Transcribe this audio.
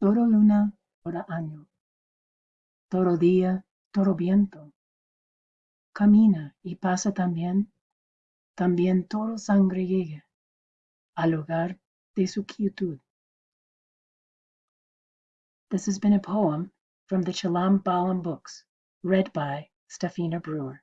Toro luna, todo año, Toro día, toro viento. Camina y pasa también, también toro sangre llega al hogar de su quietud. This has been a poem from the Chilam Balam books, read by Stefina Brewer.